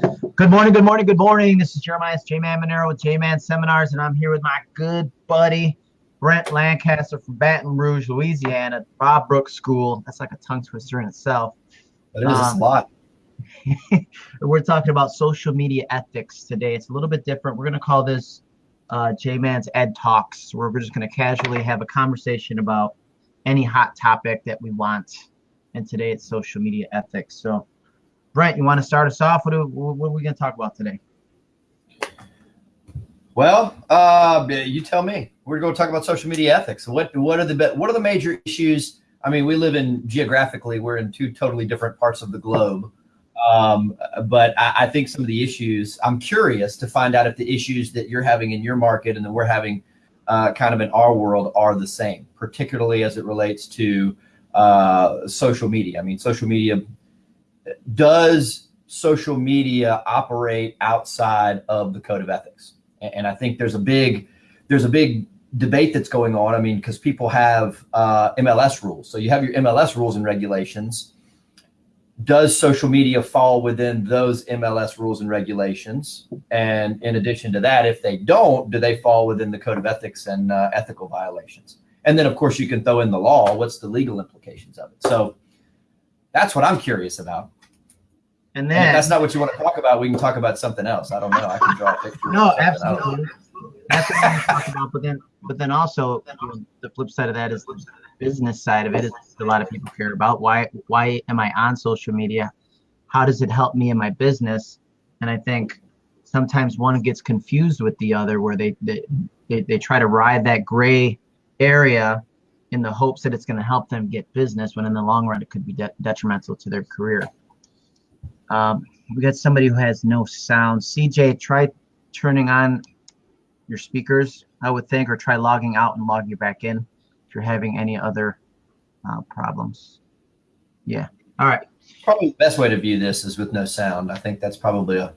Good morning, good morning, good morning. This is Jeremiah J-Man Monero with J-Man Seminars, and I'm here with my good buddy Brent Lancaster from Baton Rouge, Louisiana, Bob Brooks School. That's like a tongue twister in itself. That is um, a lot. we're talking about social media ethics today. It's a little bit different. We're going to call this uh, J-Man's Ed Talks, where we're just going to casually have a conversation about any hot topic that we want. And today it's social media ethics. So Brent, you want to start us off? What are, what are we going to talk about today? Well, uh, you tell me. We're going to talk about social media ethics. What what are the what are the major issues? I mean, we live in geographically, we're in two totally different parts of the globe. Um, but I, I, think some of the issues, I'm curious to find out if the issues that you're having in your market and that we're having uh, kind of in our world are the same, particularly as it relates to uh, social media. I mean, social media does social media operate outside of the code of ethics? And I think there's a big, there's a big debate that's going on. I mean, because people have uh, MLS rules. So you have your MLS rules and regulations. Does social media fall within those MLS rules and regulations? And in addition to that, if they don't, do they fall within the code of ethics and uh, ethical violations? And then, of course, you can throw in the law. What's the legal implications of it? So that's what I'm curious about. And then and that's not what you want to talk about. We can talk about something else. I don't know. I can draw a picture. no, absolutely. That's what I'm talking about. But then, but then also you know, the flip side of that is the business side of it is a lot of people care about. Why why am I on social media? How does it help me in my business? And I think sometimes one gets confused with the other, where they they they, they try to ride that gray area in the hopes that it's going to help them get business, when in the long run it could be de detrimental to their career. Um, we got somebody who has no sound. CJ, try turning on your speakers, I would think, or try logging out and logging you back in if you're having any other uh, problems. Yeah. All right. Probably the best way to view this is with no sound. I think that's probably a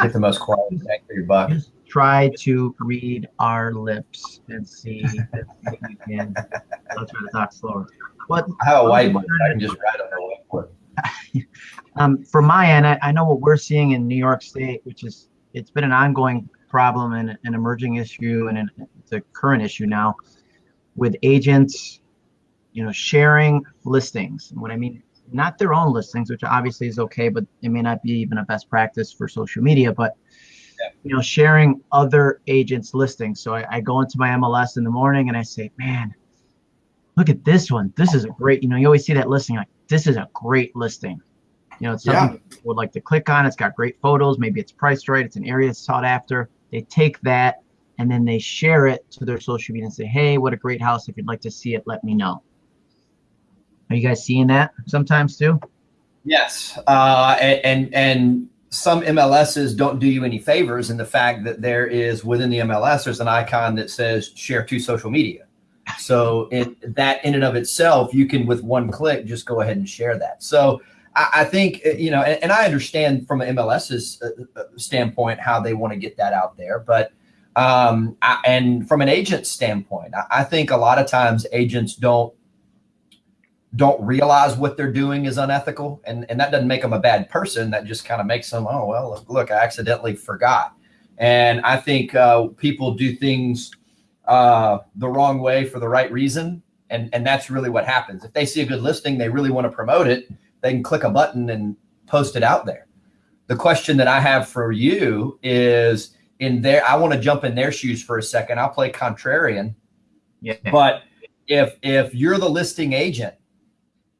get the most quality bang for your buck. Try to read our lips and see if you can. I'll try to talk slower. What? I have a whiteboard. I can just write on the whiteboard. um, from my end, I, I, know what we're seeing in New York State, which is it's been an ongoing problem and an emerging issue, and an, it's a current issue now with agents, you know, sharing listings. And what I mean, not their own listings, which obviously is okay, but it may not be even a best practice for social media, but you know, sharing other agents' listings. So I, I go into my MLS in the morning and I say, man, look at this one. This is a great, you know, you always see that listing like this is a great listing. You know, it's something yeah. would like to click on. It's got great photos. Maybe it's priced right. It's an area that's sought after. They take that and then they share it to their social media and say, hey, what a great house. If you'd like to see it, let me know. Are you guys seeing that sometimes too? Yes. Uh, and, and some MLSs don't do you any favors in the fact that there is within the MLS, there's an icon that says share to social media. So it, that in and of itself, you can with one click just go ahead and share that. So I, I think uh, you know, and, and, I understand from an MLS's uh, uh, standpoint how they want to get that out there, but um, I, and from an agent standpoint, I, I think a lot of times agents don't don't realize what they're doing is unethical, and and that doesn't make them a bad person. That just kind of makes them, oh well, look, look I accidentally forgot. And I think uh, people do things uh, the wrong way for the right reason. And, and that's really what happens. If they see a good listing, they really want to promote it, they can click a button and post it out there. The question that I have for you is in there, I want to jump in their shoes for a second. I'll play contrarian. Yeah. But if if you're the listing agent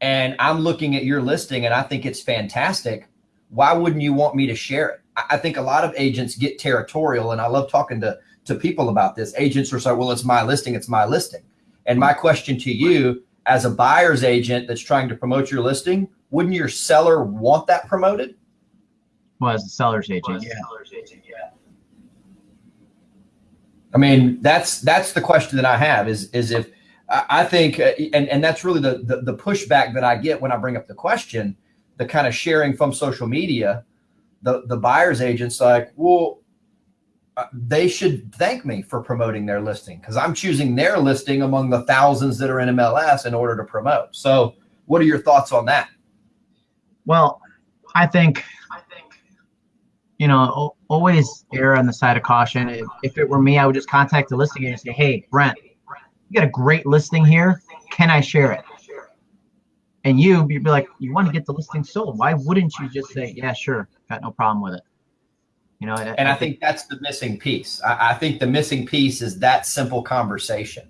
and I'm looking at your listing and I think it's fantastic, why wouldn't you want me to share it? I think a lot of agents get territorial and I love talking to to people about this. Agents are saying, well, it's my listing, it's my listing. And my question to you as a buyer's agent that's trying to promote your listing, wouldn't your seller want that promoted? Well, as a seller's agent, well, yeah. Seller's agent, yeah. I mean, that's that's the question that I have is is if I think, uh, and and that's really the, the the pushback that I get when I bring up the question, the kind of sharing from social media, the the buyer's agents like, well, uh, they should thank me for promoting their listing because I'm choosing their listing among the thousands that are in MLS in order to promote. So what are your thoughts on that? Well, I think, I think you know, always err on the side of caution. If, if it were me, I would just contact the listing agent and say, hey, Brent, you got a great listing here. Can I share it? And you, you'd be like, you want to get the listing sold. Why wouldn't you just say, yeah, sure, got no problem with it? You know, and I, I think that's the missing piece. I, I, think the missing piece is that simple conversation.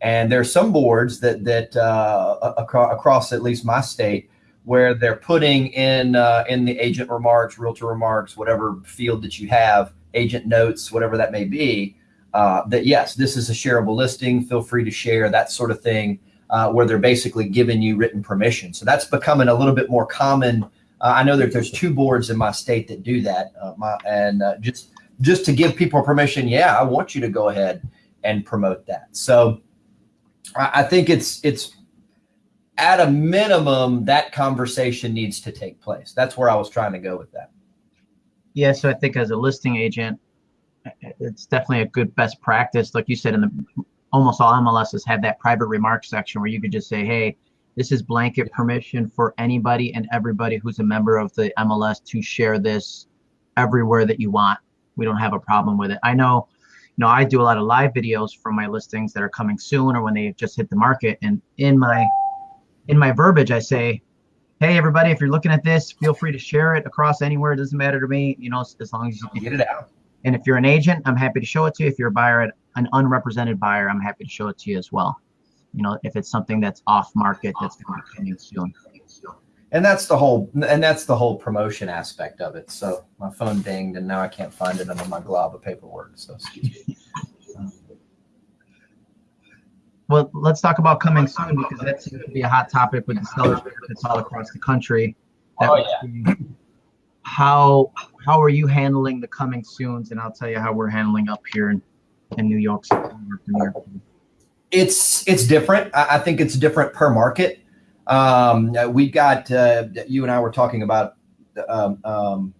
And there's some boards that that uh, across, across at least my state where they're putting in uh, in the agent remarks, realtor remarks, whatever field that you have, agent notes, whatever that may be, uh, that yes, this is a shareable listing. Feel free to share that sort of thing, uh, where they're basically giving you written permission. So that's becoming a little bit more common uh, I know that there's two boards in my state that do that. Uh, my, and uh, just just to give people permission, yeah, I want you to go ahead and promote that. So I, I think it's it's at a minimum that conversation needs to take place. That's where I was trying to go with that. Yeah, so I think as a listing agent, it's definitely a good best practice. Like you said, in the almost all MLSs have that private remarks section where you could just say, hey, this is blanket permission for anybody and everybody who's a member of the MLS to share this everywhere that you want. We don't have a problem with it. I know, you know, I do a lot of live videos from my listings that are coming soon or when they just hit the market. And in my in my verbiage, I say, hey everybody, if you're looking at this, feel free to share it across anywhere. It doesn't matter to me, you know, as long as you get it out. And if you're an agent, I'm happy to show it to you. If you're a buyer, an unrepresented buyer, I'm happy to show it to you as well you know, if it's something that's off market that's going to be coming soon. And that's the whole, and that's the whole promotion aspect of it. So my phone dinged, and now I can't find it under my glob of paperwork. So excuse me. Well, let's talk about coming soon because that seems to be a hot topic with the sellers all across the country. That oh, yeah. How how are you handling the coming soons? And I'll tell you how we're handling up here in, in New York City. It's it's different. I, think it's different per market. Um, we got uh, you and I were talking about um, um,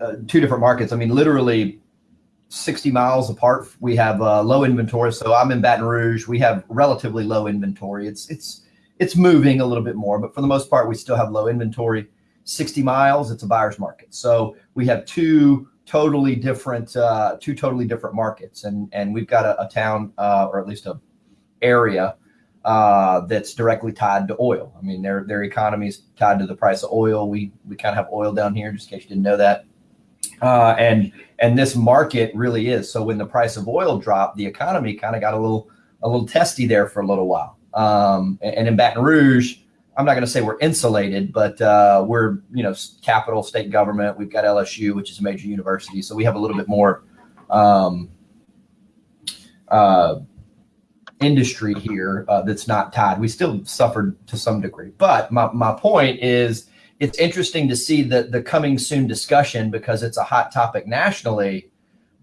uh, two different markets. I mean, literally 60 miles apart. We have uh, low inventory. So I'm in Baton Rouge. We have relatively low inventory. It's it's it's moving a little bit more, but for the most part, we still have low inventory. 60 miles, it's a buyer's market. So we have two totally different uh, two totally different markets, and and we've got a, a town uh, or at least a area uh, that's directly tied to oil. I mean, their their economy is tied to the price of oil. We we kind of have oil down here, just in case you didn't know that. Uh, and and this market really is. So when the price of oil dropped, the economy kind of got a little a little testy there for a little while. Um, and, in Baton Rouge, I'm not going to say we're insulated, but uh, we're you know capital state government. We've got LSU, which is a major university, so we have a little bit more. Um, uh, industry here uh, that's not tied. We still suffered to some degree. But my, my point is it's interesting to see the, the coming soon discussion because it's a hot topic nationally,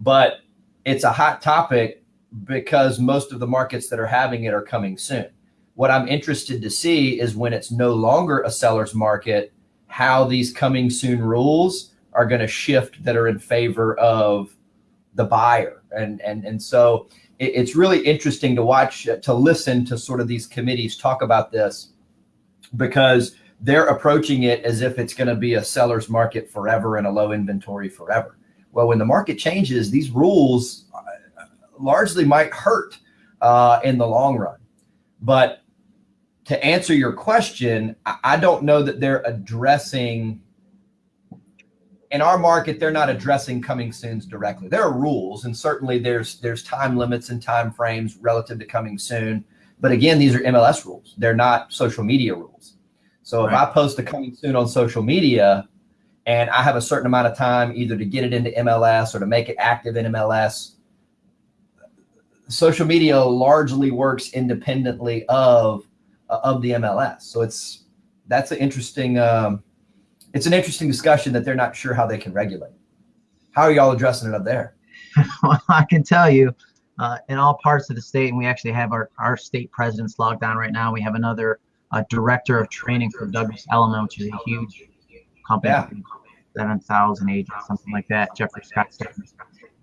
but it's a hot topic because most of the markets that are having it are coming soon. What I'm interested to see is when it's no longer a seller's market, how these coming soon rules are going to shift that are in favor of the buyer. And, and, and so it's really interesting to watch, to listen to sort of these committees talk about this because they're approaching it as if it's going to be a seller's market forever and a low inventory forever. Well, when the market changes, these rules uh, largely might hurt uh, in the long run. But to answer your question, I don't know that they're addressing in our market, they're not addressing coming soons directly. There are rules, and certainly there's there's time limits and time frames relative to coming soon. But again, these are MLS rules. They're not social media rules. So if. I post a coming soon on social media, and I have a certain amount of time either to get it into MLS or to make it active in MLS, social media largely works independently of of the MLS. So it's that's an interesting. Um, it's an interesting discussion that they're not sure how they can regulate. How are y'all addressing it up there? well, I can tell you, uh, in all parts of the state, and we actually have our, our state presidents logged on right now. We have another uh, director of training for Douglas Elliman, which is a huge company, yeah. 7,000 agents, something like that. Jeffrey Scott.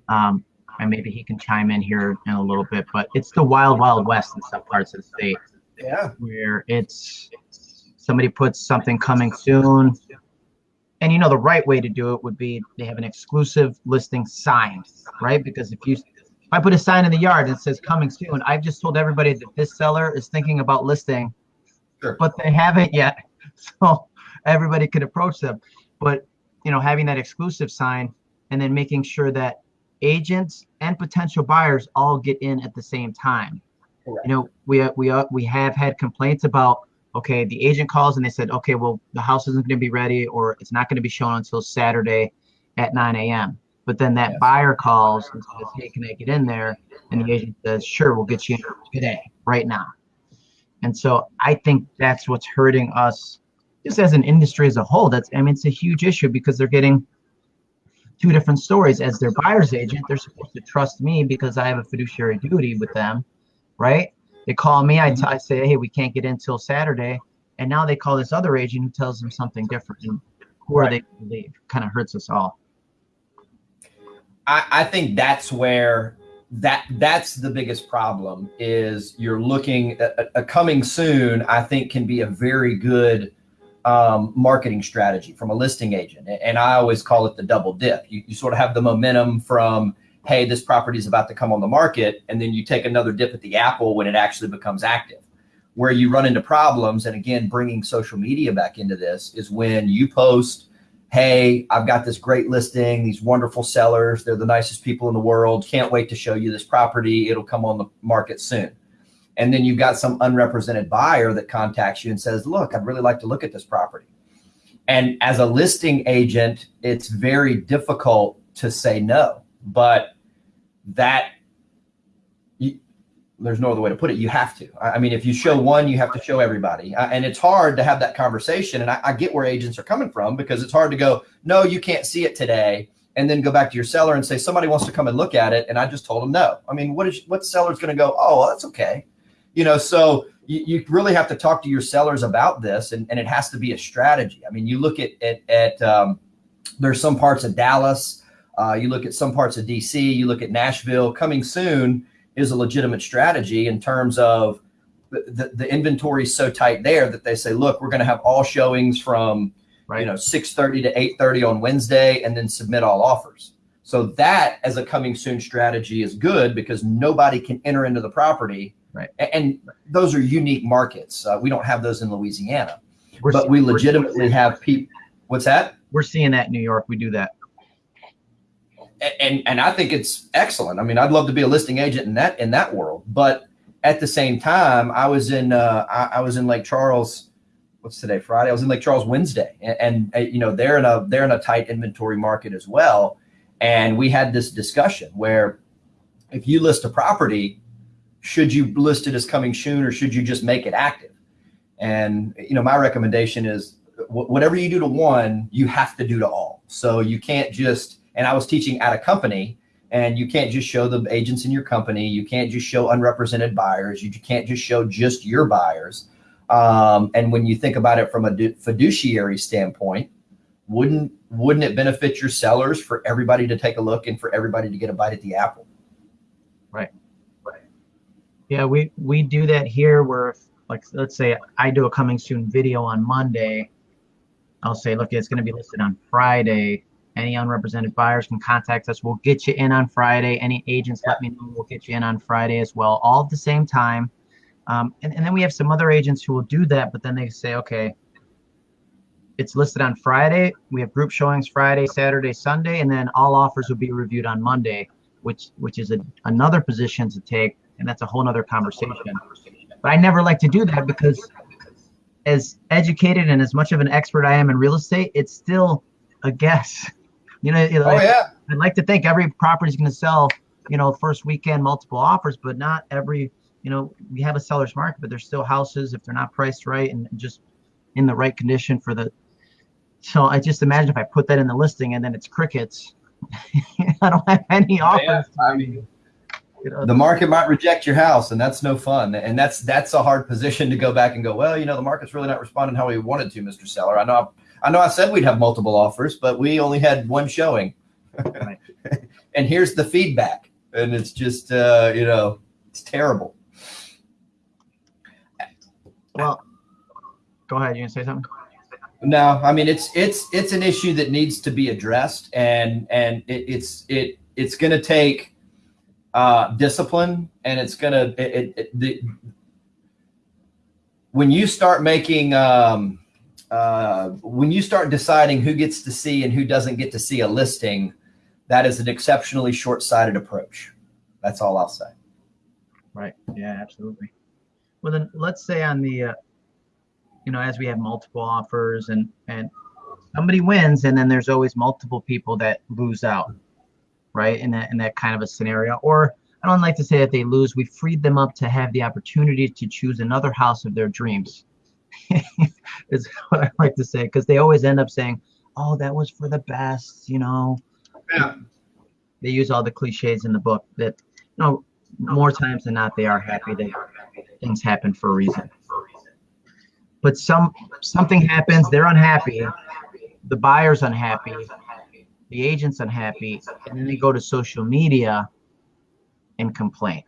Um, and maybe he can chime in here in a little bit, but it's the wild, wild west in some parts of the state. Yeah. Where it's somebody puts something coming soon and you know the right way to do it would be they have an exclusive listing sign, right? Because if you if I put a sign in the yard that says coming soon, I've just told everybody that this seller is thinking about listing, Sure. but they haven't yet. So everybody could approach them. But you know, having that exclusive sign and then making sure that agents and potential buyers all get in at the same time. Correct. You know, we uh, we uh, we have had complaints about okay, the agent calls and they said, okay, well, the house isn't going to be ready or it's not going to be shown until Saturday at 9 a.m. But then that Yes. buyer calls and says, hey, can I get in there? And the agent says, sure, we'll get you in today, right now. And so I think that's what's hurting us just as an industry as a whole. That's, I mean, it's a huge issue because they're getting two different stories. As their buyer's agent, they're supposed to trust me because I have a fiduciary duty with them, right? They call me, I, t- I say, hey, we can't get in till Saturday. And now they call this other agent who tells them something different. And who are Right. they to believe? Kind of hurts us all. I, I think that's where that that's the biggest problem is you're looking a, a coming soon i think can be a very good um, marketing strategy from a listing agent and, and i always call it the double dip you, you sort of have the momentum from hey this property is about to come on the market and then you take another dip at the apple when it actually becomes active where you run into problems and again bringing social media back into this is when you post hey, I've got this great listing, these wonderful sellers. They're the nicest people in the world. Can't wait to show you this property. It'll come on the market soon. And then you've got some unrepresented buyer that contacts you and says, look, I'd really like to look at this property. And as a listing agent, it's very difficult to say no. But that, you, there's no other way to put it. You have to. I I mean, if you show one, you have to show everybody. Uh, And it's hard to have that conversation. And I, I get where agents are coming from because it's hard to go, no, you can't see it today. And then go back to your seller and say, somebody wants to come and look at it. And I just told them no. I mean, what is, what seller's going to go, oh, well, that's okay. You know, so you, you really have to talk to your sellers about this and, and it has to be a strategy. I mean, you look at, at, at um, there's some parts of Dallas, uh, you look at some parts of DC, you look at Nashville coming soon is a legitimate strategy in terms of the, the, the inventory is so tight there that they say, look, we're going to have all showings from, Right. you know, 630 to 830 on Wednesday and then submit all offers. So that as a coming soon strategy is good because nobody can enter into the property. Right. And, those are unique markets. Uh, we don't have those in Louisiana, We're but see- we legitimately have people. What's that? We're seeing that in New York. We do that. And and I think it's excellent. I mean, I'd love to be a listing agent in that in that world. But at the same time, I was in uh, I, I was in Lake Charles. What's today? Friday. I was in Lake Charles Wednesday, and, and uh, you know they're in a they're in a tight inventory market as well. And we had this discussion where if you list a property, should you list it as coming soon or should you just make it active? And you know, my recommendation is wh- whatever you do to one, you have to do to all. So you can't just. And I was teaching at a company, and you can't just show the agents in your company. You can't just show unrepresented buyers. You can't just show just your buyers. Um, and when you think about it from a fiduciary standpoint, wouldn't wouldn't it benefit your sellers for everybody to take a look and for everybody to get a bite at the apple? Right. Right. Yeah, we we do that here where if, like let's say I do a coming soon video on Monday, I'll say, look, it's going to be listed on Friday. Any unrepresented buyers can contact us. We'll get you in on Friday. Any agents, let me know. We'll get you in on Friday as well, all at the same time. Um, and, and then we have some other agents who will do that, but then they say, okay, it's listed on Friday. We have group showings Friday, Saturday, Sunday, and then all offers will be reviewed on Monday, which which is a, another position to take, and that's a whole other conversation. But I never like to do that because as educated and as much of an expert I am in real estate, it's still a guess. You know, Oh yeah, I'd like to think every property is going to sell, you know, first weekend multiple offers, but not every, you know, we have a seller's market, but there's still houses if they're not priced right and just in the right condition for the. So I just imagine if I put that in the listing and then it's crickets, I don't have any offers. Yeah, I mean, you know. the market might reject your house, and that's no fun. And that's that's a hard position to go back and go. Well, you know, the market's really not responding how we wanted to, Mr. Seller. I know, I know, I said we'd have multiple offers, but we only had one showing. Right. and here's the feedback, and it's just, uh, you know, it's terrible. Well, go ahead. You gonna say something? No, I mean it's it's it's an issue that needs to be addressed, and and it, it's it it's going to take uh, discipline, and it's going to it, it, the when you start making um, uh, when you start deciding who gets to see and who doesn't get to see a listing, that is an exceptionally short-sighted approach. That's all I'll say. Right. Yeah, absolutely. Well, then let's say on the, uh, you know, as we have multiple offers and and somebody wins, and then there's always multiple people that lose out, right? In that in that kind of a scenario, or I don't like to say that they lose. We freed them up to have the opportunity to choose another house of their dreams. is what I like to say because they always end up saying, "Oh, that was for the best," you know. Yeah. They use all the cliches in the book that, you know, more times than not they are happy that things happen for a reason. But some something happens, they're unhappy, the buyer's unhappy, the agent's unhappy, and then they go to social media and complain.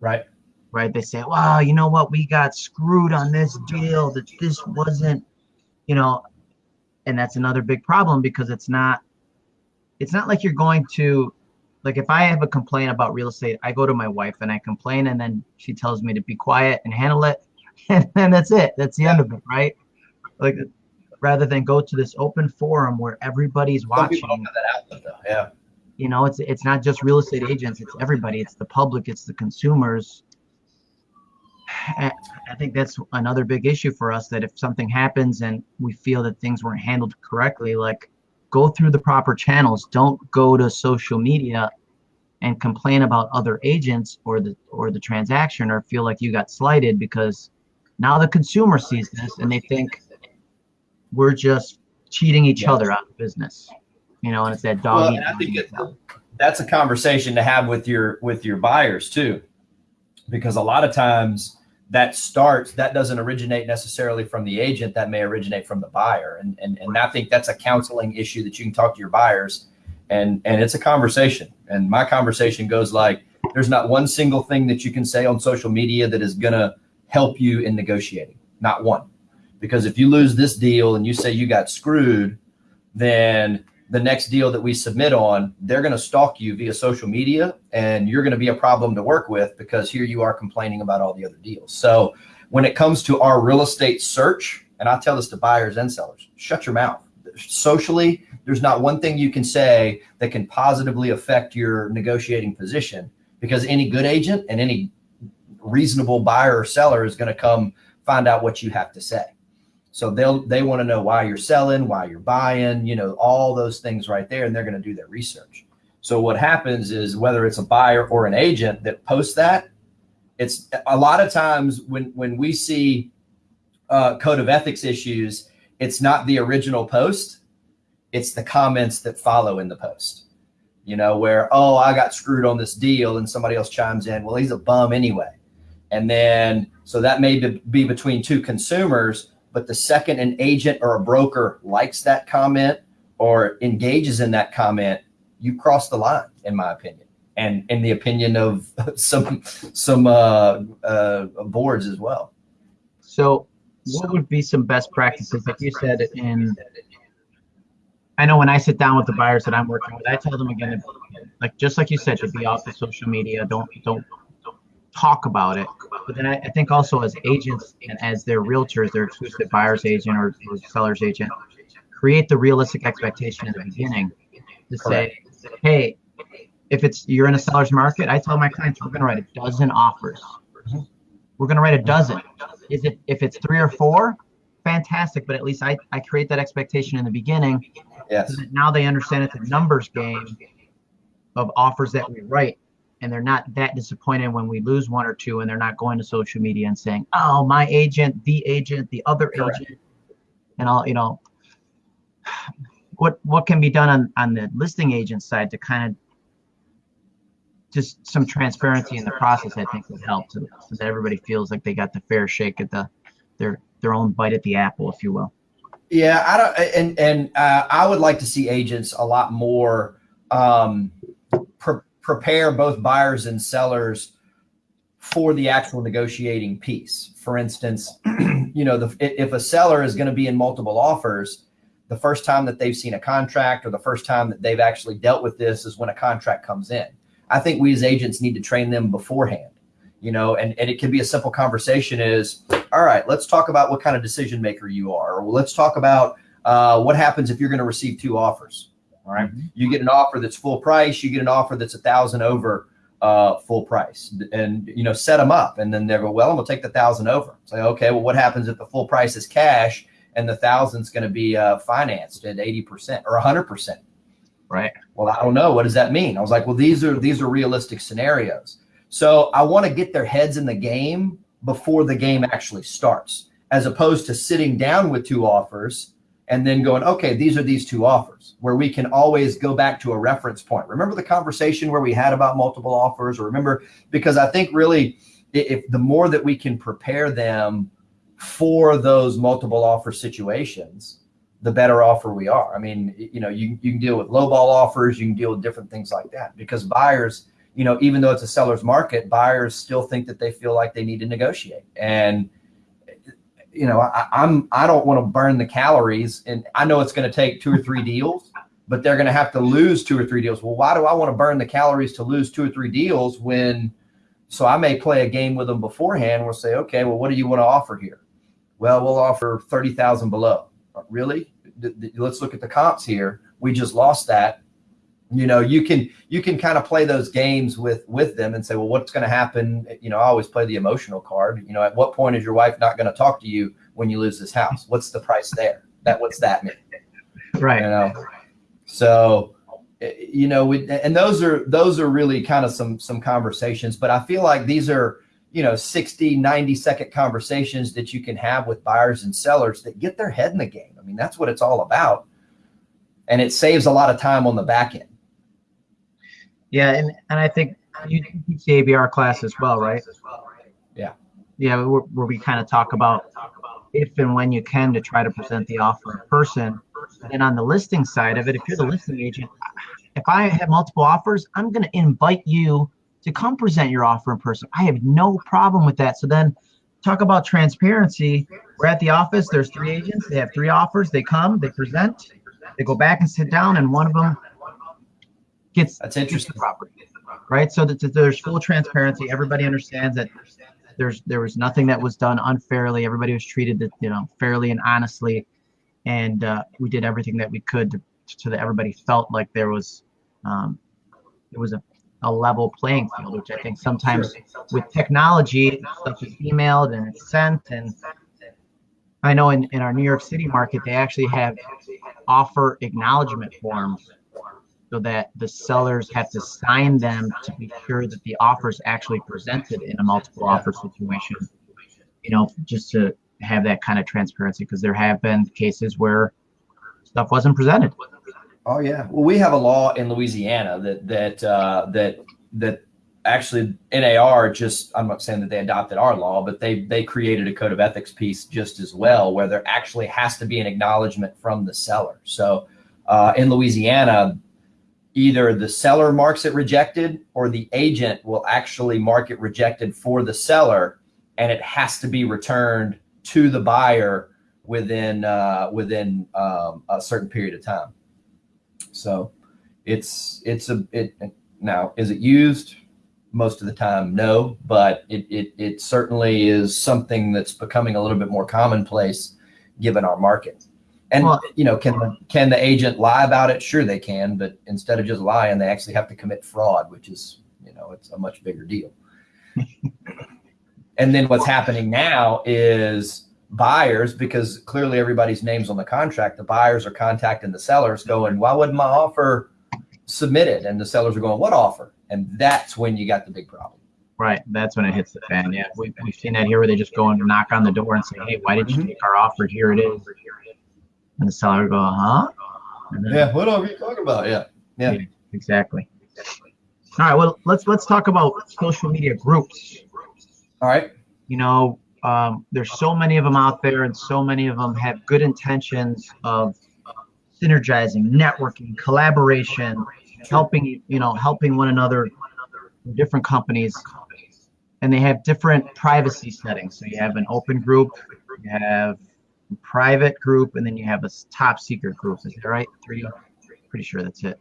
Right. Right. They say, Wow, you know what, we got screwed on this deal, that this wasn't, you know, and that's another big problem because it's not it's not like you're going to like if I have a complaint about real estate, I go to my wife and I complain, and then she tells me to be quiet and handle it, and then that's it. That's the end of it, right? Like rather than go to this open forum where everybody's watching. people don't have that outlet. Yeah. You know, it's it's not just real estate agents; it's everybody. It's the public. It's the consumers. I I think that's another big issue for us. That if something happens and we feel that things weren't handled correctly, like go through the proper channels. Don't go to social media and complain about other agents or the or the transaction or feel like you got slighted because now the consumer sees this and they think we're just cheating each Yes. other out of business. You know, and it's that Well, dog. and I think it, that's a conversation to have with your with your buyers too, because a lot of times that starts that doesn't originate necessarily from the agent. That may originate from the buyer, and and and I think that's a counseling issue that you can talk to your buyers, and and it's a conversation. And my conversation goes like, there's not one single thing that you can say on social media that is gonna help you in negotiating. Not one, because if you lose this deal and you say you got screwed, then the next deal that we submit on, they're going to stalk you via social media and you're going to be a problem to work with because here you are complaining about all the other deals. So when it comes to our real estate search, and I tell this to buyers and sellers, shut your mouth. Socially, there's not one thing you can say that can positively affect your negotiating position because any good agent and any reasonable buyer or seller is going to come find out what you have to say. So they'll they want to know why you're selling, why you're buying, you know, all those things right there, and they're going to do their research. So what happens is whether it's a buyer or an agent that posts that, it's a lot of times when when we see uh, code of ethics issues, it's not the original post, it's the comments that follow in the post. You know, where oh I got screwed on this deal, and somebody else chimes in, well he's a bum anyway, and then so that may be be between two consumers but the second an agent or a broker likes that comment or engages in that comment, you cross the line, in my opinion, and in the opinion of some some uh, uh, boards as well. So, what would be some best practices? Like you said, in I know when I sit down with the buyers that I'm working with, I tell them again, like just like you said, to be off the social media. Don't don't talk about it. But then I, I think also as agents and as their realtors, their exclusive buyer's agent or, or seller's agent, create the realistic expectation in the beginning to say, hey, if it's you're in a seller's market, I tell my clients we're going to write a dozen offers. We're going to write a dozen. Is it if it's three or four? Fantastic, but at least I, I create that expectation in the beginning. Yes. So now they understand it's a numbers game of offers that we write and they're not that disappointed when we lose one or two and they're not going to social media and saying oh my agent the agent the other Correct. agent and all you know what what can be done on on the listing agent side to kind of just some transparency in the process i think would help so, so that everybody feels like they got the fair shake at the their their own bite at the apple if you will Yeah, I don't, and and uh, I would like to see agents a lot more um, prepare both buyers and sellers for the actual negotiating piece. For instance, you know, the, if a seller is going to be in multiple offers, the first time that they've seen a contract or the first time that they've actually dealt with this is when a contract comes in. I think we as agents need to train them beforehand, you know, and, and it can be a simple conversation is, all right, let's talk about what kind of decision maker you are, or let's talk about uh, what happens if you're going to receive two offers. All right? mm-hmm. You get an offer that's full price, you get an offer that's a thousand over uh, full price and, you know, set them up. And then they go, well, I'm gonna take the thousand over. Say, okay, well, what happens if the full price is cash and the thousand's going to be uh, financed at 80% or 100%? Right. Well, I don't know. What does that mean? I was like, well, these are, these are realistic scenarios. So I want to get their heads in the game before the game actually starts, as opposed to sitting down with two offers and then going, okay, these are these two offers where we can always go back to a reference point. Remember the conversation where we had about multiple offers or remember, because I think really if the more that we can prepare them for those multiple offer situations, the better offer we are. I mean, you know, you, you can deal with low ball offers, you can deal with different things like that because buyers, you know, even though it's a seller's market, buyers still think that they feel like they need to negotiate. And you know, I, I'm I don't want to burn the calories, and I know it's going to take two or three deals, but they're going to have to lose two or three deals. Well, why do I want to burn the calories to lose two or three deals when? So I may play a game with them beforehand. We'll say, okay, well, what do you want to offer here? Well, we'll offer thirty thousand below. Really? Let's look at the comps here. We just lost that you know you can you can kind of play those games with with them and say well what's going to happen you know i always play the emotional card you know at what point is your wife not going to talk to you when you lose this house what's the price there that what's that mean right you know so eh, you know we, and those are those are really kind of some some conversations but i feel like these are you know 60 90 second conversations that you can have with buyers and sellers that get their head in the game i mean that's what it's all about and it saves a lot of time on the back end yeah, and, and I think you teach the ABR class as well, right? Yeah. Yeah, where, where we kind of talk about if and when you can to try to present the offer in person. And on the listing side of it, if you're the listing agent, if I have multiple offers, I'm going to invite you to come present your offer in person. I have no problem with that. So then talk about transparency. We're at the office. There's three agents. They have three offers. They come, they present, they go back and sit down, and one of them gets that's interesting property, right? So that, that there's full transparency. Everybody understands that there's there was nothing that was done unfairly. Everybody was treated, you know, fairly and honestly, and uh, we did everything that we could to, so that everybody felt like there was um, it was a, a level playing field, which I think sometimes with technology stuff is emailed and it's sent and I know in, in our New York City market, they actually have offer acknowledgement forms so that the sellers have to sign them to be sure that the offer is actually presented in a multiple offer situation. You know, just to have that kind of transparency because there have been cases where stuff wasn't presented. Oh yeah. Well, we have a law in Louisiana that that uh, that that actually NAR just I'm not saying that they adopted our law, but they they created a code of ethics piece just as well, where there actually has to be an acknowledgement from the seller. So uh, in Louisiana, either the seller marks it rejected or the agent will actually mark it rejected for the seller and it has to be returned to the buyer within uh, within um, a certain period of time. So it's it's a it now is it used most of the time no but it, it it certainly is something that's becoming a little bit more commonplace given our market and you know, can the, can the agent lie about it? Sure, they can, but instead of just lying, they actually have to commit fraud, which is you know, it's a much bigger deal. and then what's happening now is buyers, because clearly everybody's name's on the contract, the buyers are contacting the sellers, going, "Why wasn't my offer submitted?" And the sellers are going, "What offer?" And that's when you got the big problem. Right. That's when it hits the fan. Yeah. We, we've seen that here where they just go and knock on the door and say, Hey, why did you mm-hmm. take our offer? Here it is. And the seller go, huh? yeah, what are you talking about? Yeah. yeah. Yeah. Exactly. All right. Well, let's let's talk about social media groups. All right. You know, um, there's so many of them out there, and so many of them have good intentions of synergizing, networking, collaboration, helping you know, helping one another, different companies. and they have different privacy settings. So you have an open group, you have a private group, and then you have a top secret group. Is that right? Three? Pretty sure that's it.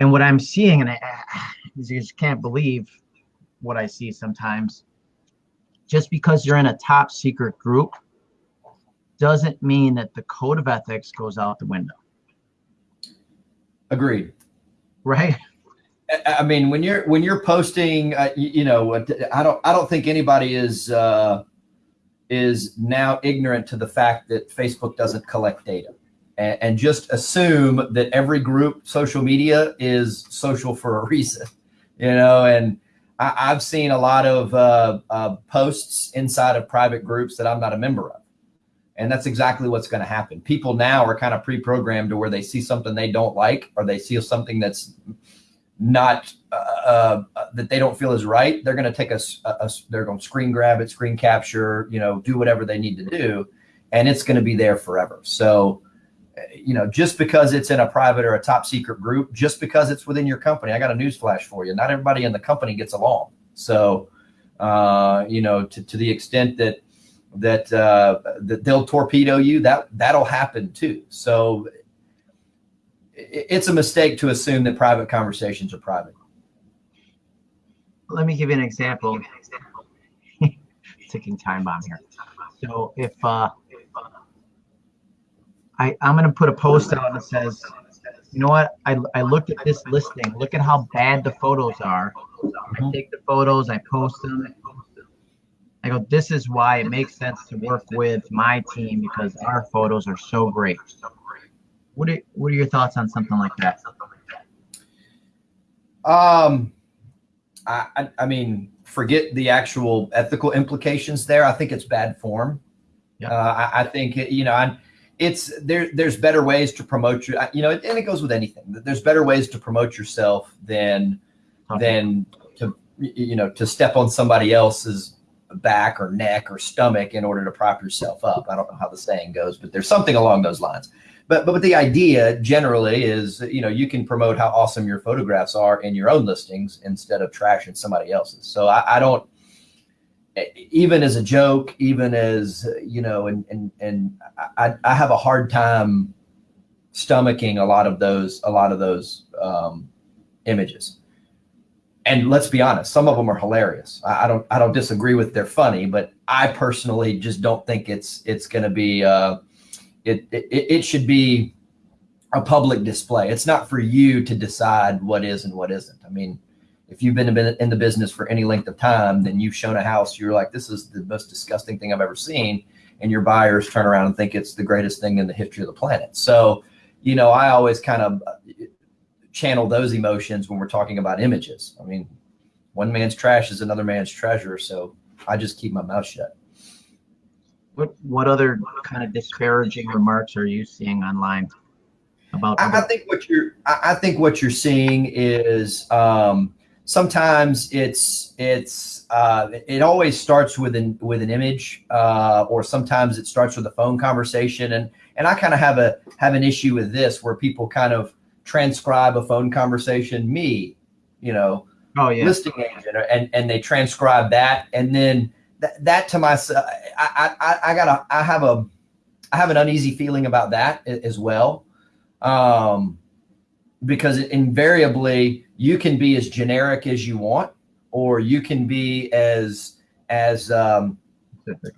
And what I'm seeing, and I, you just can't believe what I see sometimes. Just because you're in a top secret group doesn't mean that the code of ethics goes out the window, Agreed. right? I- mean, when you're when you're posting, uh, you, you know, I don't I don't think anybody is uh, is now ignorant to the fact that Facebook doesn't collect data, and, and just assume that every group social media is social for a reason, you know. And I, I've seen a lot of uh, uh, posts inside of private groups that I'm not a member of. And that's exactly what's going to happen. People now are kind of pre-programmed to where they see something they don't like, or they see something that's not uh, uh, that they don't feel is right, they're going to take a, a- a they're going to screen grab it, screen capture, you know, do whatever they need to do, and it's going to be there forever. So, you know, just because it's in a private or a top secret group, just because it's within your company, I got a news flash for you. Not everybody in the company gets along. So, uh, you know, to, to the extent that that uh, that they'll torpedo you, that that'll happen too. So it- it's a mistake to assume that private conversations are private. Let me give you an example. Ticking time bomb here. So if uh, I I'm gonna put a post out that says, you know what? I I looked at this listing. Look at how bad the photos are. I take the photos, I post them. I go, this is why it makes sense to work with my team because our photos are so great. What are what are your thoughts on something like that? Um, I, I, I mean, forget the actual ethical implications there. I think it's bad form. Yeah. Uh, I, I think you know, I, it's there. There's better ways to promote you. You know, and it goes with anything. There's better ways to promote yourself than than to you know to step on somebody else's back or neck or stomach in order to prop yourself up. I don't know how the saying goes, but there's something along those lines. But but the idea generally is you know you can promote how awesome your photographs are in your own listings instead of trashing somebody else's. So I, I don't even as a joke, even as you know, and and and I, I have a hard time stomaching a lot of those a lot of those um, images and let's be honest, some of them are hilarious. I, I don't I don't disagree with they're funny, but I personally just don't think it's it's going to be uh, it, it it should be a public display. It's not for you to decide what is and what isn't. I mean, if you've been in the business for any length of time, then you've shown a house you're like this is the most disgusting thing I've ever seen, and your buyers turn around and think it's the greatest thing in the history of the planet. So, you know, I always kind of channel those emotions when we're talking about images. I mean, one man's trash is another man's treasure. So I just keep my mouth shut. What what other kind of disparaging remarks are you seeing online about? I, I think what you're I, I think what you're seeing is um, sometimes it's it's uh, it always starts with an with an image uh, or sometimes it starts with a phone conversation. And and I kind of have a have an issue with this where people kind of transcribe a phone conversation me you know oh yeah. listing agent and and they transcribe that. And then that, that to myself I, I i gotta i have a i have an uneasy feeling about that as well. Um because invariably you can be as generic as you want or you can be as as um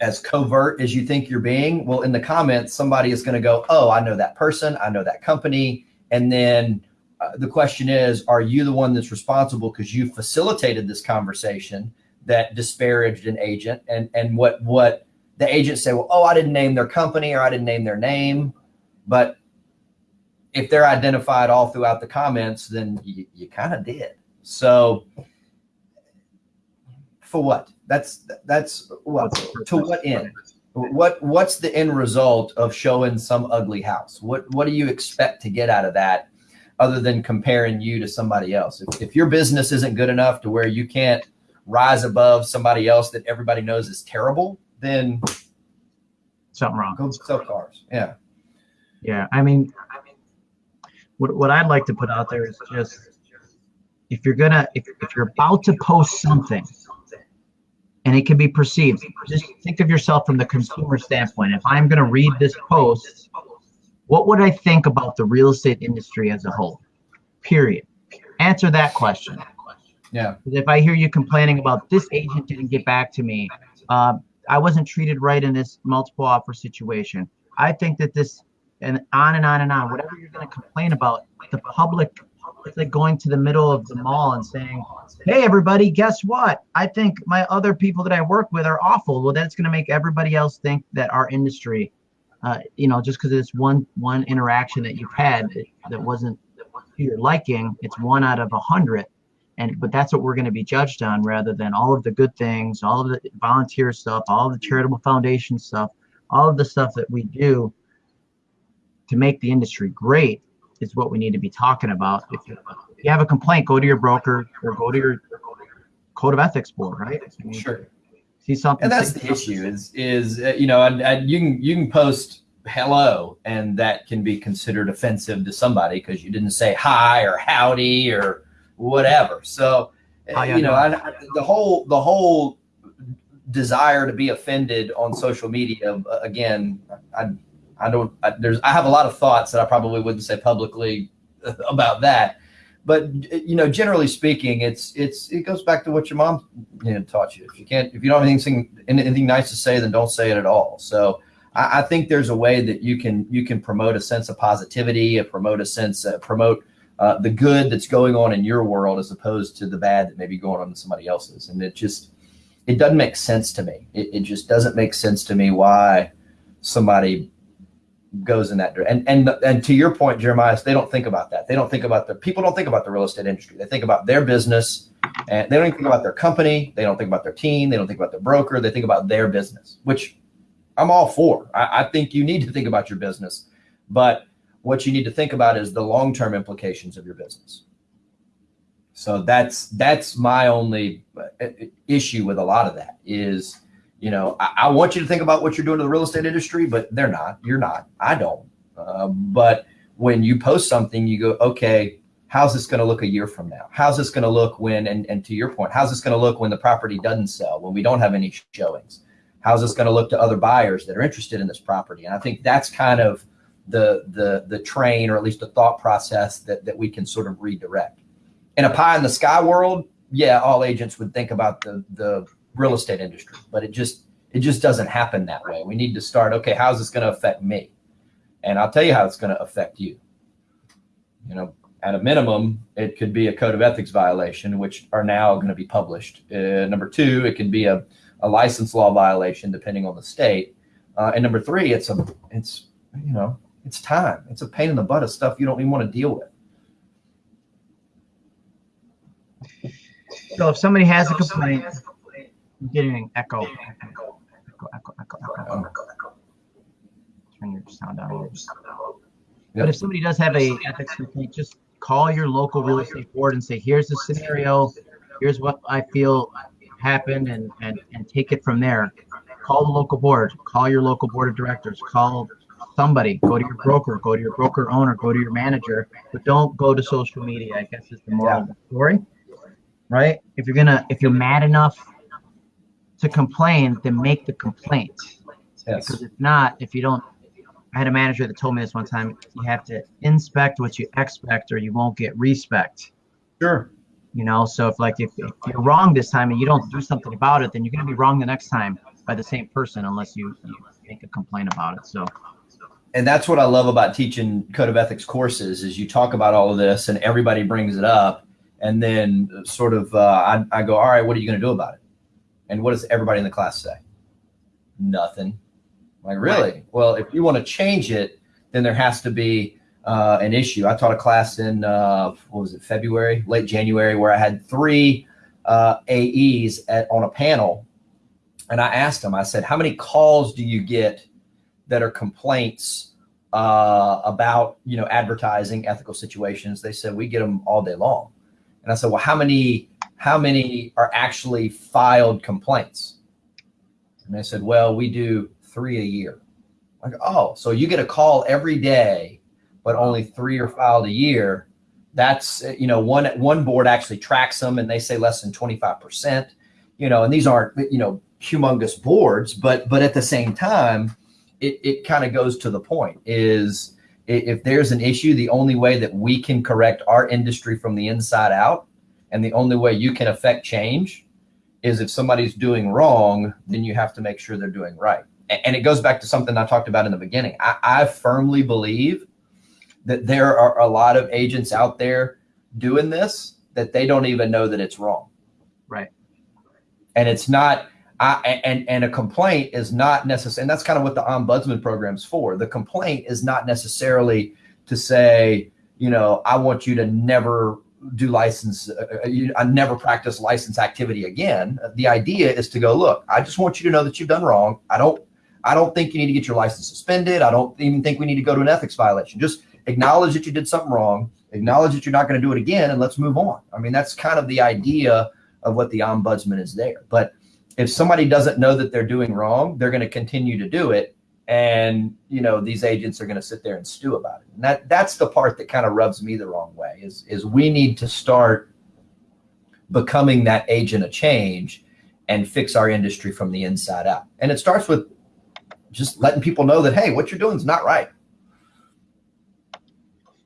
as covert as you think you're being. Well in the comments somebody is going to go oh i know that person i know that company. And then uh, the question is, are you the one that's responsible because you facilitated this conversation that disparaged an agent? And and what what the agent say, well, oh, I didn't name their company or I didn't name their name, but if they're identified all throughout the comments, then you, you kind of did. So for what? That's that's well, to what end? What what's the end result of showing some ugly house? What what do you expect to get out of that other than comparing you to somebody else? If, if your business isn't good enough to where you can't rise above somebody else that everybody knows is terrible, then something wrong. Go sell cars. Yeah. Yeah. I mean, what, what I'd like to put out there is just if you're gonna if, if you're about to post something and it can be perceived just think of yourself from the consumer standpoint. If i'm going to read this post what would i think about the real estate industry as a whole? Period. Answer that question. Yeah. if i hear you complaining about this agent didn't get back to me uh, i wasn't treated right in this multiple offer situation i think that this and on and on and on whatever you're going to complain about the public like going to the middle of the mall and saying, "Hey, everybody, guess what? I think my other people that I work with are awful." Well, that's going to make everybody else think that our industry, uh, you know, just because it's one one interaction that you've had that, wasn't to your liking, it's one out of a hundred, and but that's what we're going to be judged on rather than all of the good things, all of the volunteer stuff, all the charitable foundation stuff, all of the stuff that we do to make the industry great is what we need to be talking about. If you, if you have a complaint, go to your broker or go to your code of ethics board, right? I mean, Sure. See something. and that's the issue is is uh, you know and, and you can you can post hello and that can be considered offensive to somebody because you didn't say hi or howdy or whatever so uh, How ya you know? I, I- the whole the whole desire to be offended on social media uh, again i i don't I, there's i have a lot of thoughts that i probably wouldn't say publicly about that. But you know generally speaking it's it's it goes back to what your mom you know, taught you. If you can't if you don't have anything anything nice to say then don't say it at all. So I, I think there's a way that you can you can promote a sense of positivity uh, promote a sense uh, promote uh, the good that's going on in your world as opposed to the bad that may be going on in somebody else's. And it just it doesn't make sense to me. It, it just doesn't make sense to me why somebody goes in that direction. And and and to your point, Jeremiah, they don't think about that. They don't think about the people don't think about the real estate industry. They think about their business, and they don't even think about their company. They don't think about their team. They don't think about their broker. They think about their business, which I'm all for. I, I think you need to think about your business, but what you need to think about is the long term implications of your business. So that's that's my only uh, issue with a lot of that is you know, I, I, want you to think about what you're doing to the real estate industry, but they're not. You're not. I don't. Uh, but when you post something, you go, okay, how's this going to look a year from now? How's this going to look when, and, and to your point, how's this going to look when the property doesn't sell, when we don't have any showings? How's this going to look to other buyers that are interested in this property? And I think that's kind of the the the train, or at least the thought process that that we can sort of redirect. In a pie in the sky world, yeah, all agents would think about the the real estate industry, but it just it just doesn't happen that way. We need to start. Okay, how's this going to affect me? And I'll tell you how it's going to affect you. You know, at a minimum, it could be a code of ethics violation, which are now going to be published. Uh, number two, it can be a, a license law violation, depending on the state. Uh, and number three, it's a it's you know it's time. It's a pain in the butt of stuff you don't even want to deal with. So if somebody has a complaint, I'm getting echo, echo, echo, echo, echo, echo, echo. Oh. Turn your sound down a little bit. But if somebody does have a ethics complaint, just call your local real estate board and say, here's the scenario, here's what I feel happened, and and and take it from there. Call the local board, call your local board of directors, call somebody, go to your broker, go to your broker owner, go to your manager, but don't go to social media. I guess is the moral of the story, right? If you're gonna, if you're mad enough to complain, then make the complaint. Yes. Because if not, if you don't, I had a manager that told me this one time. You have to inspect what you expect, or you won't get respect. Sure. You know, so if like if, if you're wrong this time and you don't do something about it, then you're gonna be wrong the next time by the same person unless you, you make a complaint about it. So and that's what I love about teaching code of ethics courses is you talk about all of this and everybody brings it up and then sort of uh, I, I go all right what are you going to do about it and what does everybody in the class say? Nothing. Like really? Right. well if you want to change it then there has to be uh, an issue. I taught a class in uh, what was it february late january where i had three uh, AEs at, on a panel. And i asked them i said how many calls do you get that are complaints uh, about you know advertising ethical situations? They said we get them all day long. And i said well how many how many are actually filed complaints and they said well we do three a year like oh so you get a call every day but only three are filed a year That's you know one one board actually tracks them and they say less than 25%. You know, and these aren't you know humongous boards, but but at the same time, it it kind of goes to the point is if there's an issue, the only way that we can correct our industry from the inside out, and the only way you can affect change, is if somebody's doing wrong, then you have to make sure they're doing right. And it goes back to something I talked about in the beginning. I, I firmly believe that there are a lot of agents out there doing this that they don't even know that it's wrong. Right. And it's not I, and and a complaint is not necessary and that's kind of what the ombudsman program's for. The complaint is not necessarily to say, you know, I want you to never do license uh, uh you, I never practice license activity again. The idea is to go, look, I just want you to know that you've done wrong. I don't I don't think you need to get your license suspended. I don't even think we need to go to an ethics violation. Just acknowledge that you did something wrong, acknowledge that you're not going to do it again, and let's move on. I mean, that's kind of the idea of what the ombudsman is there. But if somebody doesn't know that they're doing wrong, they're going to continue to do it. And, you know, these agents are going to sit there and stew about it. And that that's the part that kind of rubs me the wrong way is, is we need to start becoming that agent of change and fix our industry from the inside out. And it starts with just letting people know that, hey, what you're doing is not right.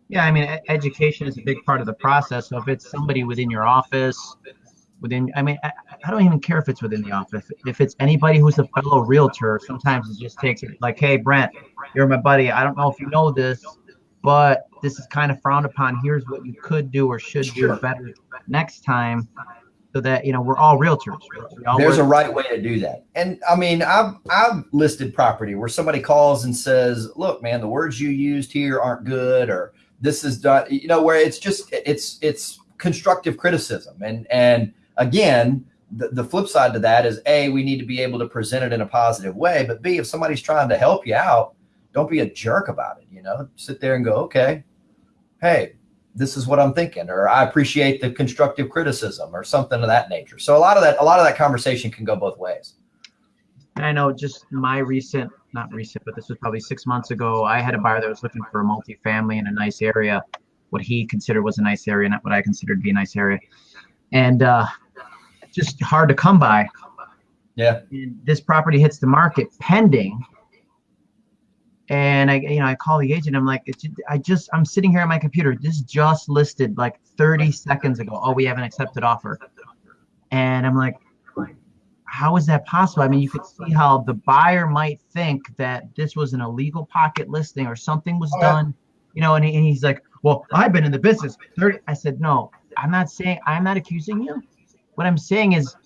Yeah, I mean, education is a big part of the process. So if it's somebody within your office, within, I mean, I, I, don't even care if it's within the office. If it's anybody who's a fellow realtor, sometimes it just takes it like, hey, Brent, you're my buddy. I don't know if you know this, but this is kind of frowned upon. Here's what you could do or should do better next time so that you know we're all realtors. All There's work. a right way to do that, and I mean, I've I've listed property where somebody calls and says, "Look, man, the words you used here aren't good," or this is done you know where it's just it's it's constructive criticism and and again the, the flip side to that is a we need to be able to present it in a positive way but b if somebody's trying to help you out don't be a jerk about it you know? Sit there and go okay hey this is what i'm thinking or i appreciate the constructive criticism or something of that nature. So a lot of that a lot of that conversation can go both ways. I know just my recent, not recent, but this was probably six months ago. I had a buyer that was looking for a multifamily in a nice area, what he considered was a nice area, not what I considered to be a nice area, and uh, just hard to come by. Yeah. And this property hits the market pending, and I, you know, I call the agent. I'm like, I just, I'm sitting here on my computer. This just listed like 30 seconds ago. Oh, we have an accepted offer, and I'm like, how is that possible? I mean, you could see how the buyer might think that this was an illegal pocket listing or something was oh, done, you know, and, he, and he's like, well, I've been in the business 30. I said, no, I'm not saying, I'm not accusing you. What I'm saying is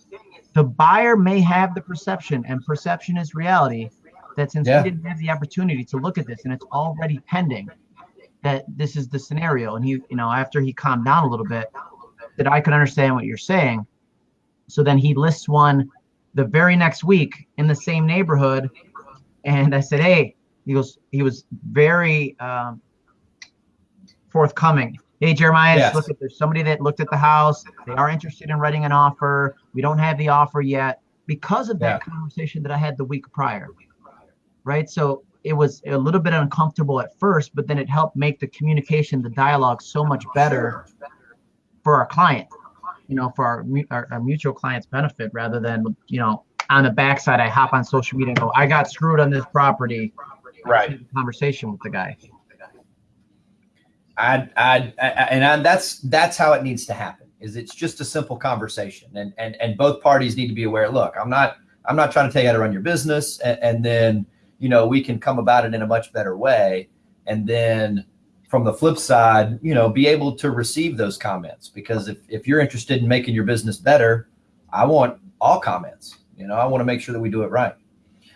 the buyer may have the perception and perception is reality that since yeah. he didn't have the opportunity to look at this and it's already pending that this is the scenario. And he, you know, after he calmed down a little bit, that I could understand what you're saying. So then he lists one the very next week in the same neighborhood. And I said, Hey, he goes, he was very um, forthcoming. Hey, Jeremiah, yes. look at there's somebody that looked at the house. They are interested in writing an offer. We don't have the offer yet because of that yeah. conversation that I had the week prior. Right. So it was a little bit uncomfortable at first, but then it helped make the communication, the dialogue so much better for our client you know, for our, our, our mutual clients' benefit rather than, you know, on the backside, I hop on social media and go, I got screwed on this property. Right. Conversation with the guy. I, I, I and I, that's that's how it needs to happen. Is it's just a simple conversation, and and and both parties need to be aware. Look, I'm not I'm not trying to tell you how to run your business, and, and then you know we can come about it in a much better way, and then from the flip side, you know, be able to receive those comments because if, if you're interested in making your business better, I want all comments. You know, I want to make sure that we do it right.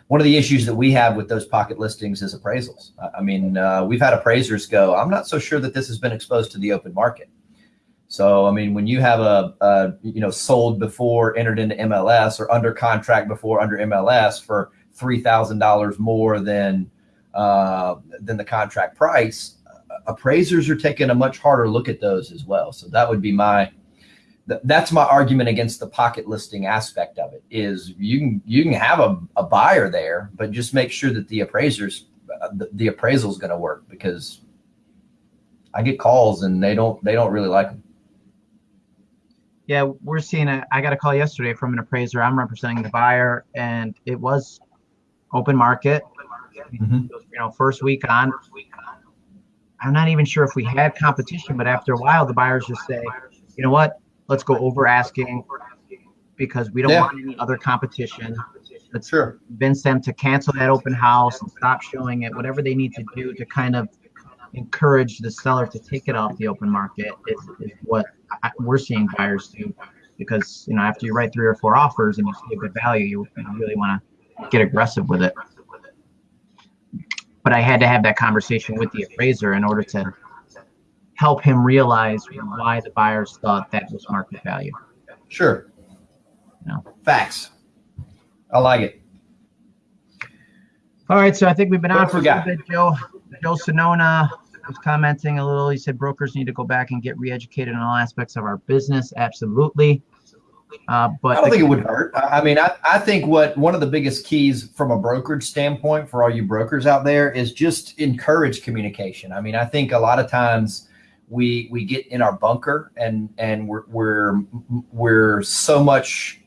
One of the issues that we have with those pocket listings is appraisals. I mean, uh, we've had appraisers go, I'm not so sure that this has been exposed to the open market. So, I mean, when you have a, a you know, sold before entered into MLS or under contract before under MLS for $3,000 more than, uh, than the contract price, appraisers are taking a much harder look at those as well. So that would be my that's my argument against the pocket listing aspect of it is you can you can have a, a buyer there, but just make sure that the appraisers uh, the, the appraisal is going to work because I get calls and they don't they don't really like them. Yeah, we're seeing a, I got a call yesterday from an appraiser. I'm representing the buyer and it was open market. Mhm. You know, first week on. I'm not even sure if we had competition, but after a while, the buyers just say, you know what, let's go over asking because we don't Yeah. want any other competition. Let's Sure. convince them to cancel that open house and stop showing it, whatever they need to do to kind of encourage the seller to take it off the open market is, is what I, we're seeing buyers do. Because, you know, after you write three or four offers and you see a good value, you, you really want to get aggressive with it. But I had to have that conversation with the appraiser in order to help him realize why the buyers thought that was market value. Sure. No. Facts. I like it. All right, so I think we've been What on for a little bit. Joe, Joe Sonona was commenting a little. He said brokers need to go back and get re-educated on all aspects of our business. Absolutely. Uh, but I don't think it would hurt. I I mean, I, I think what one of the biggest keys from a brokerage standpoint for all you brokers out there is just encourage communication. I mean, I think a lot of times we we get in our bunker and and we're we're we're so much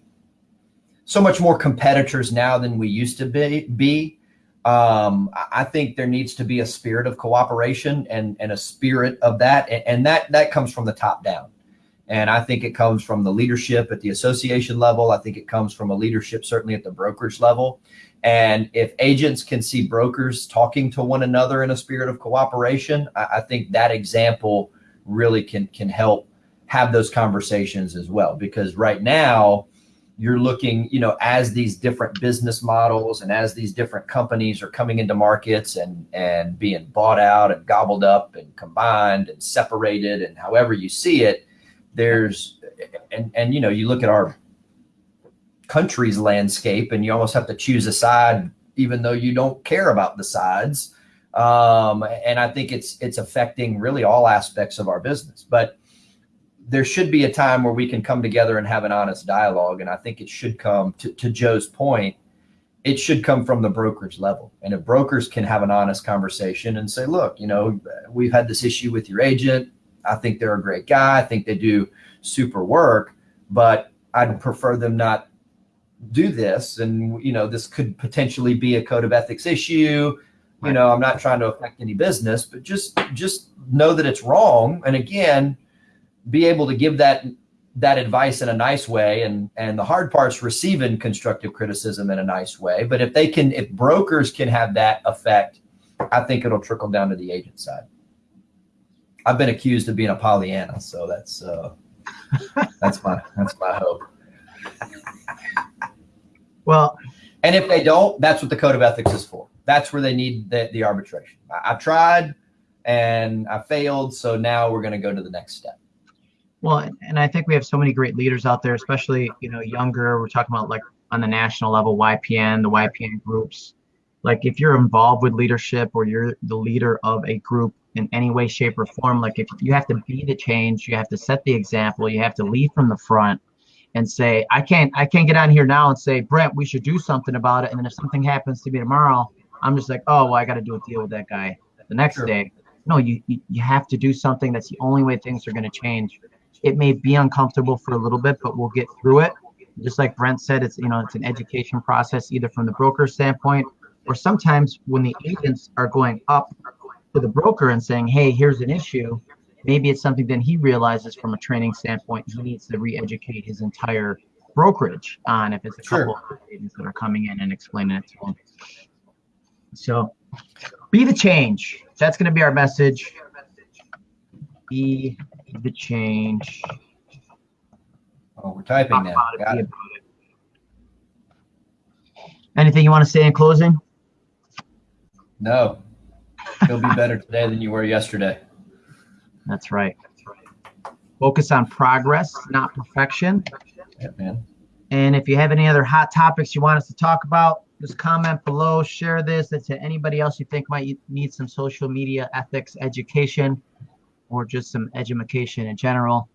so much more competitors now than we used to be be. Um, I think there needs to be a spirit of cooperation and and a spirit of that, and, and that that comes from the top down. And I think it comes from the leadership at the association level. I think it comes from a leadership certainly at the brokerage level. And if agents can see brokers talking to one another in a spirit of cooperation, I, I think that example really can can help have those conversations as well. Because right now, you're looking, you know, as these different business models and as these different companies are coming into markets and and being bought out and gobbled up and combined and separated and however you see it, there's and and you know you look at our country's landscape and you almost have to choose a side even though you don't care about the sides. Um, and i think it's it's affecting really all aspects of our business. But there should be a time where we can come together and have an honest dialogue. And i think it should come to, to joe's point it should come from the brokerage level. And if brokers can have an honest conversation and say look you know we've had this issue with your agent I think they're a great guy. I think they do super work, but I'd prefer them not do this. And, you know, this could potentially be a code of ethics issue. You know, I'm not trying to affect any business, but just, just know that it's wrong. And again, be able to give that, that advice in a nice way. And, and the hard part's receiving constructive criticism in a nice way. But if they can, if brokers can have that effect, I think it'll trickle down to the agent side. I've been accused of being a Pollyanna, so that's uh, that's my that's my hope. well, And if they don't, that's what the code of ethics is for. That's where they need the, the arbitration. I, I've tried and I failed, so now we're going to go to the next step. well, and I think we have so many great leaders out there, especially you know younger. We're talking about like on the national level, YPN, the YPN groups. Like if you're involved with leadership or you're the leader of a group in any way, shape, or form, like if you have to be the change, you have to set the example, you have to lead from the front and say, I can't I can't get on here now and say, Brent, we should do something about it. And then if something happens to me tomorrow, I'm just like, oh well, I gotta do a deal with that guy the next Sure. day. No, you you have to do something. That's the only way things are gonna change. It may be uncomfortable for a little bit, but we'll get through it. Just like Brent said, it's you know, it's an education process, either from the broker standpoint or sometimes when the agents are going up to the broker and saying, hey, here's an issue, maybe it's something then he realizes from a training standpoint, he needs to re-educate his entire brokerage on if it's a Sure. couple of agents that are coming in and explaining it to him. So be the change. That's going to be our message. Be the change. Oh, we're typing now. about it, Got be it. about it. Anything you want to say in closing? No, you'll be better today than you were yesterday. That's right. Focus on progress, not perfection. Yeah, man. And if you have any other hot topics you want us to talk about, just comment below, share this to anybody else you think might need some social media ethics education or just some education in general.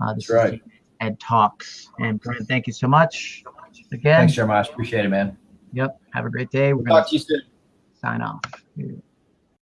Uh, this That's is right. Ed Talks. And Brent, thank you so much again. Thanks, Jeremiah. Appreciate it, man. Yep. Have a great day. We're going Talk to you soon. Sign off.